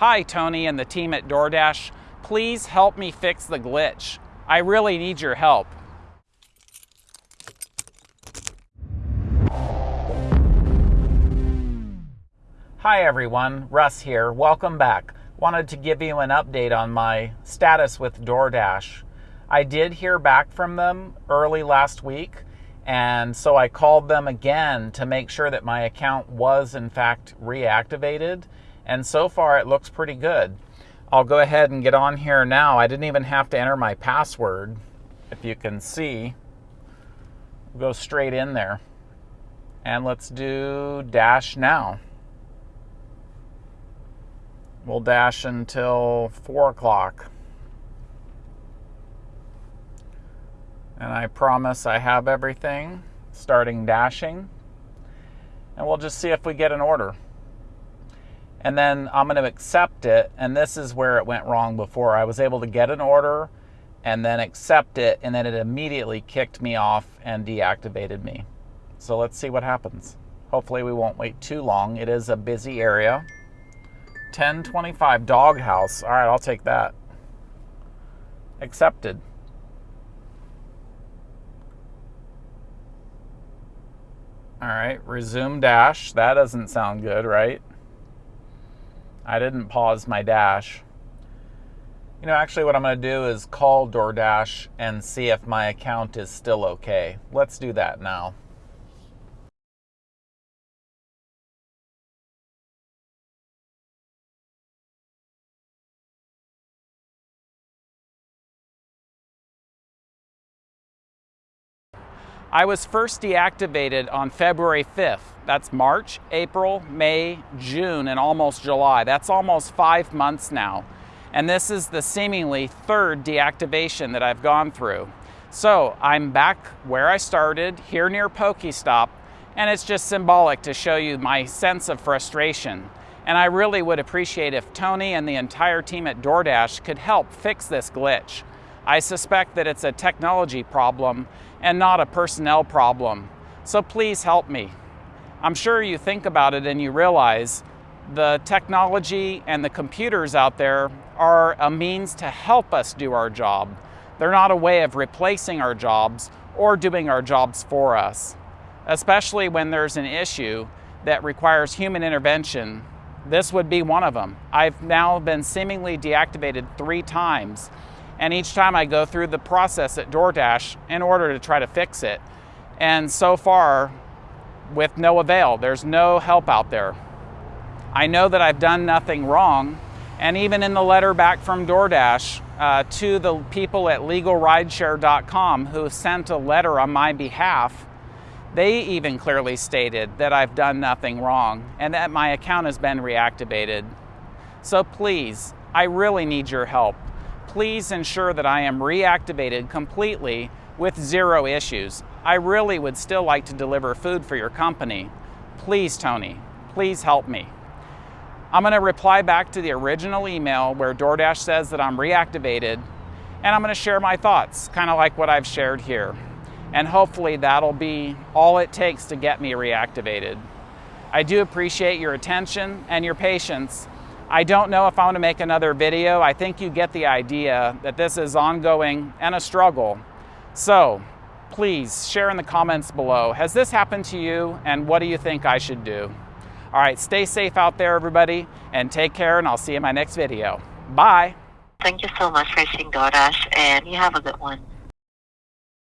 Hi, Tony and the team at DoorDash. Please help me fix the glitch. I really need your help. Hi everyone, Russ here. Welcome back. Wanted to give you an update on my status with DoorDash. I did hear back from them early last week, and so I called them again to make sure that my account was in fact reactivated, and so far it looks pretty good. I'll go ahead and get on here now. I didn't even have to enter my password, if you can see. Go straight in there. And let's do dash now. We'll dash until 4 o'clock. And I promise I have everything starting dashing. And we'll just see if we get an order. And then I'm going to accept it. And this is where it went wrong before. I was able to get an order and then accept it. And then it immediately kicked me off and deactivated me. So let's see what happens. Hopefully we won't wait too long. It is a busy area. 1025 doghouse. All right, I'll take that. Accepted. All right, resume dash. That doesn't sound good, right? I didn't pause my dash. You know, actually, what I'm going to do is call DoorDash and see if my account is still okay. Let's do that now. I was first deactivated on February 5th. That's March, April, May, June, and almost July. That's almost five months now. And this is the seemingly third deactivation that I've gone through. So I'm back where I started, here near Pokestop, and it's just symbolic to show you my sense of frustration. And I really would appreciate if Tony and the entire team at DoorDash could help fix this glitch. I suspect that it's a technology problem and not a personnel problem. So please help me. I'm sure you think about it and you realize the technology and the computers out there are a means to help us do our job. They're not a way of replacing our jobs or doing our jobs for us, especially when there's an issue that requires human intervention. This would be one of them. I've now been seemingly deactivated three times and each time I go through the process at DoorDash in order to try to fix it. And so far, with no avail, there's no help out there. I know that I've done nothing wrong, and even in the letter back from DoorDash uh, to the people at legalrideshare.com who sent a letter on my behalf, they even clearly stated that I've done nothing wrong and that my account has been reactivated. So please, I really need your help please ensure that I am reactivated completely with zero issues. I really would still like to deliver food for your company. Please, Tony, please help me. I'm going to reply back to the original email where DoorDash says that I'm reactivated, and I'm going to share my thoughts, kind of like what I've shared here. And hopefully that'll be all it takes to get me reactivated. I do appreciate your attention and your patience, I don't know if I want to make another video. I think you get the idea that this is ongoing and a struggle. So please share in the comments below. Has this happened to you and what do you think I should do? All right, stay safe out there, everybody, and take care, and I'll see you in my next video. Bye. Thank you so much for seeing DoorDash, and you have a good one.